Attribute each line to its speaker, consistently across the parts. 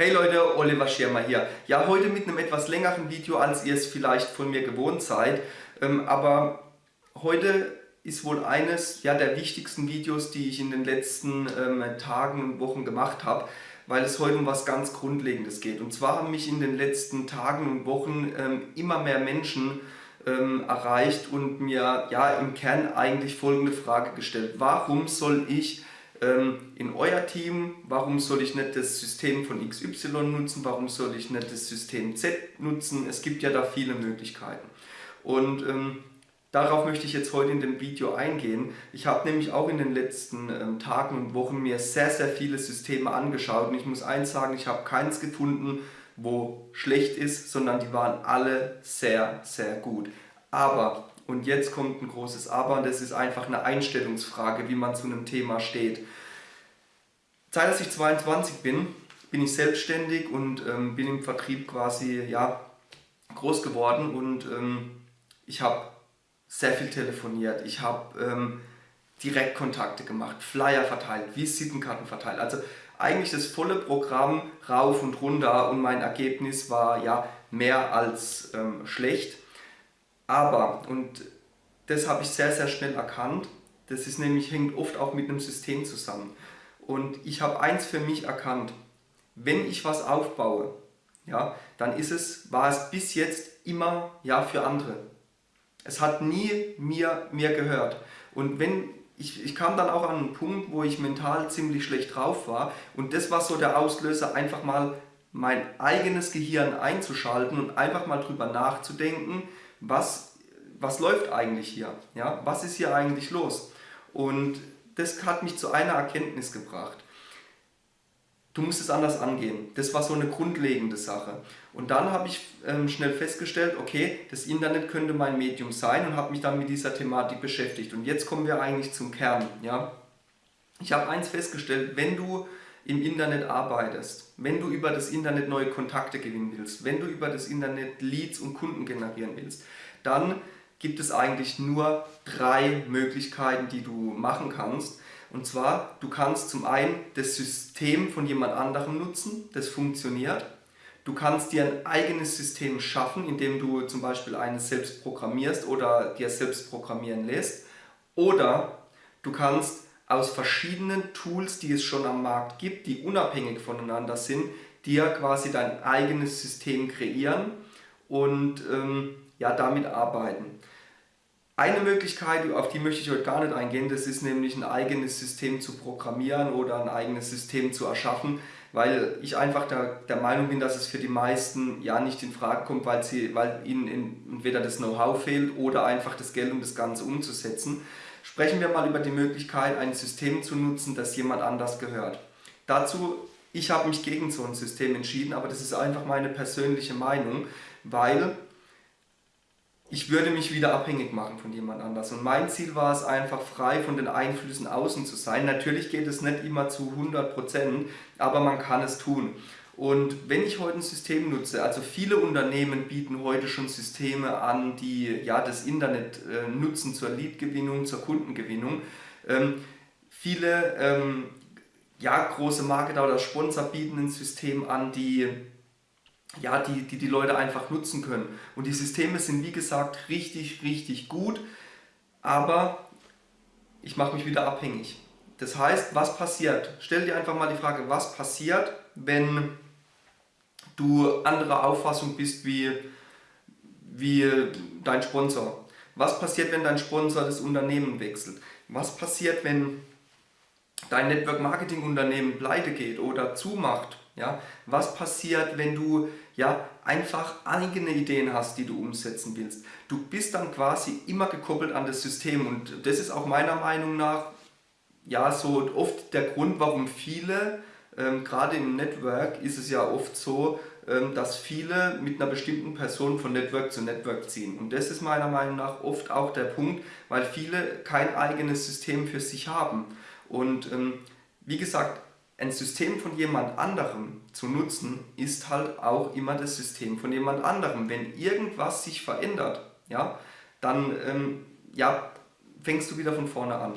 Speaker 1: Hey Leute, Oliver Schirmer hier. Ja, heute mit einem etwas längeren Video, als ihr es vielleicht von mir gewohnt seid. Ähm, aber heute ist wohl eines ja, der wichtigsten Videos, die ich in den letzten ähm, Tagen und Wochen gemacht habe, weil es heute um was ganz Grundlegendes geht. Und zwar haben mich in den letzten Tagen und Wochen ähm, immer mehr Menschen ähm, erreicht und mir ja im Kern eigentlich folgende Frage gestellt. Warum soll ich in euer Team, warum soll ich nicht das System von XY nutzen, warum soll ich nicht das System Z nutzen, es gibt ja da viele Möglichkeiten. Und ähm, darauf möchte ich jetzt heute in dem Video eingehen. Ich habe nämlich auch in den letzten ähm, Tagen und Wochen mir sehr, sehr viele Systeme angeschaut und ich muss eins sagen, ich habe keins gefunden, wo schlecht ist, sondern die waren alle sehr, sehr gut. Aber und jetzt kommt ein großes Aber und das ist einfach eine Einstellungsfrage, wie man zu einem Thema steht. Seit dass ich 22 bin, bin ich selbstständig und ähm, bin im Vertrieb quasi ja, groß geworden und ähm, ich habe sehr viel telefoniert, ich habe ähm, Direktkontakte gemacht, Flyer verteilt, Visitenkarten verteilt, also eigentlich das volle Programm rauf und runter und mein Ergebnis war ja mehr als ähm, schlecht. Aber, und das habe ich sehr, sehr schnell erkannt, das ist nämlich, hängt oft auch mit einem System zusammen. Und ich habe eins für mich erkannt, wenn ich was aufbaue, ja, dann ist es, war es bis jetzt immer ja, für andere. Es hat nie mir, mir gehört. Und wenn ich, ich kam dann auch an einen Punkt, wo ich mental ziemlich schlecht drauf war und das war so der Auslöser, einfach mal mein eigenes Gehirn einzuschalten und einfach mal drüber nachzudenken, was, was läuft eigentlich hier? Ja? Was ist hier eigentlich los? Und das hat mich zu einer Erkenntnis gebracht. Du musst es anders angehen. Das war so eine grundlegende Sache. Und dann habe ich ähm, schnell festgestellt, okay, das Internet könnte mein Medium sein und habe mich dann mit dieser Thematik beschäftigt. Und jetzt kommen wir eigentlich zum Kern. Ja? Ich habe eins festgestellt, wenn du im Internet arbeitest, wenn du über das Internet neue Kontakte gewinnen willst, wenn du über das Internet Leads und Kunden generieren willst, dann gibt es eigentlich nur drei Möglichkeiten, die du machen kannst. Und zwar, du kannst zum einen das System von jemand anderem nutzen, das funktioniert. Du kannst dir ein eigenes System schaffen, indem du zum Beispiel eines selbst programmierst oder dir selbst programmieren lässt. Oder du kannst aus verschiedenen Tools, die es schon am Markt gibt, die unabhängig voneinander sind, dir quasi dein eigenes System kreieren und ähm, ja, damit arbeiten. Eine Möglichkeit, auf die möchte ich heute gar nicht eingehen, das ist nämlich ein eigenes System zu programmieren oder ein eigenes System zu erschaffen, weil ich einfach der, der Meinung bin, dass es für die meisten ja nicht in Frage kommt, weil, sie, weil ihnen entweder das Know-how fehlt oder einfach das Geld, um das Ganze umzusetzen. Sprechen wir mal über die Möglichkeit, ein System zu nutzen, das jemand anders gehört. Dazu, ich habe mich gegen so ein System entschieden, aber das ist einfach meine persönliche Meinung, weil ich würde mich wieder abhängig machen von jemand anders. Und mein Ziel war es einfach, frei von den Einflüssen außen zu sein. Natürlich geht es nicht immer zu 100%, aber man kann es tun. Und wenn ich heute ein System nutze, also viele Unternehmen bieten heute schon Systeme an, die ja, das Internet äh, nutzen zur Leadgewinnung, zur Kundengewinnung. Ähm, viele ähm, ja, große Marketer oder Sponsor bieten ein System an, die ja, die, die die Leute einfach nutzen können. Und die Systeme sind wie gesagt richtig, richtig gut, aber ich mache mich wieder abhängig. Das heißt, was passiert? Stell dir einfach mal die Frage, was passiert, wenn du anderer Auffassung bist wie, wie dein Sponsor. Was passiert, wenn dein Sponsor das Unternehmen wechselt? Was passiert, wenn dein Network Marketing Unternehmen pleite geht oder zumacht? Ja? Was passiert, wenn du ja, einfach eigene Ideen hast, die du umsetzen willst? Du bist dann quasi immer gekoppelt an das System und das ist auch meiner Meinung nach ja, so oft der Grund, warum viele ähm, gerade im Network ist es ja oft so, ähm, dass viele mit einer bestimmten Person von Network zu Network ziehen. Und das ist meiner Meinung nach oft auch der Punkt, weil viele kein eigenes System für sich haben. Und ähm, wie gesagt, ein System von jemand anderem zu nutzen, ist halt auch immer das System von jemand anderem. Wenn irgendwas sich verändert, ja, dann ähm, ja, fängst du wieder von vorne an.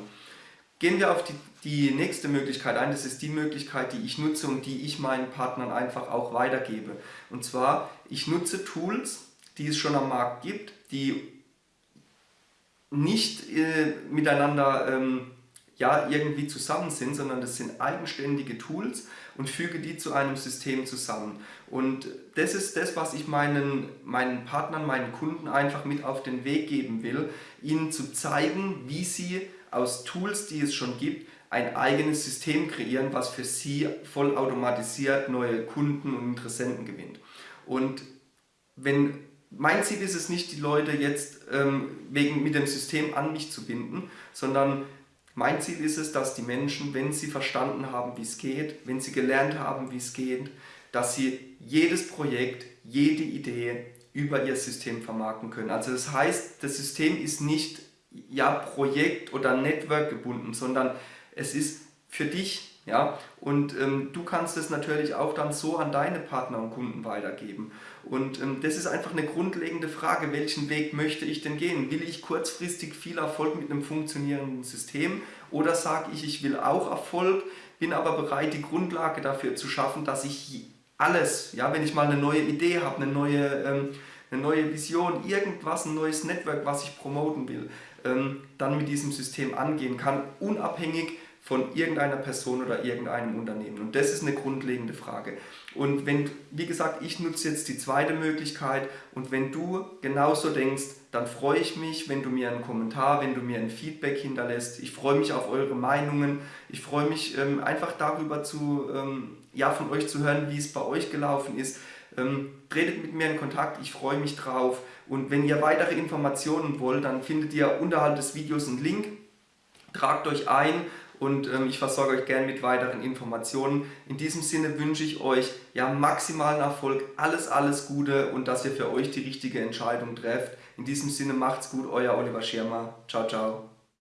Speaker 1: Gehen wir auf die die nächste Möglichkeit ein, das ist die Möglichkeit, die ich nutze und die ich meinen Partnern einfach auch weitergebe. Und zwar, ich nutze Tools, die es schon am Markt gibt, die nicht äh, miteinander ähm, ja, irgendwie zusammen sind, sondern das sind eigenständige Tools und füge die zu einem System zusammen. Und das ist das, was ich meinen, meinen Partnern, meinen Kunden einfach mit auf den Weg geben will, ihnen zu zeigen, wie sie aus Tools, die es schon gibt, ein eigenes System kreieren, was für sie vollautomatisiert neue Kunden und Interessenten gewinnt. Und wenn mein Ziel ist es nicht, die Leute jetzt ähm, wegen, mit dem System an mich zu binden, sondern mein Ziel ist es, dass die Menschen, wenn sie verstanden haben, wie es geht, wenn sie gelernt haben, wie es geht, dass sie jedes Projekt, jede Idee über ihr System vermarkten können. Also das heißt, das System ist nicht ja, Projekt- oder Network gebunden, sondern es ist für dich ja? Und ähm, du kannst es natürlich auch dann so an deine Partner und Kunden weitergeben. Und ähm, das ist einfach eine grundlegende Frage, welchen Weg möchte ich denn gehen? Will ich kurzfristig viel Erfolg mit einem funktionierenden System oder sage ich, ich will auch Erfolg, bin aber bereit, die Grundlage dafür zu schaffen, dass ich alles, ja, wenn ich mal eine neue Idee habe, eine neue, ähm, eine neue Vision, irgendwas, ein neues Network, was ich promoten will, ähm, dann mit diesem System angehen kann, unabhängig von irgendeiner Person oder irgendeinem Unternehmen. Und das ist eine grundlegende Frage. Und wenn, wie gesagt, ich nutze jetzt die zweite Möglichkeit und wenn du genauso denkst, dann freue ich mich, wenn du mir einen Kommentar, wenn du mir ein Feedback hinterlässt. Ich freue mich auf eure Meinungen. Ich freue mich ähm, einfach darüber zu, ähm, ja, von euch zu hören, wie es bei euch gelaufen ist. Ähm, tretet mit mir in Kontakt, ich freue mich drauf. Und wenn ihr weitere Informationen wollt, dann findet ihr unterhalb des Videos einen Link. Tragt euch ein und ähm, ich versorge euch gerne mit weiteren Informationen. In diesem Sinne wünsche ich euch ja maximalen Erfolg, alles, alles Gute und dass ihr für euch die richtige Entscheidung trefft. In diesem Sinne macht's gut, euer Oliver Schirmer. Ciao, ciao.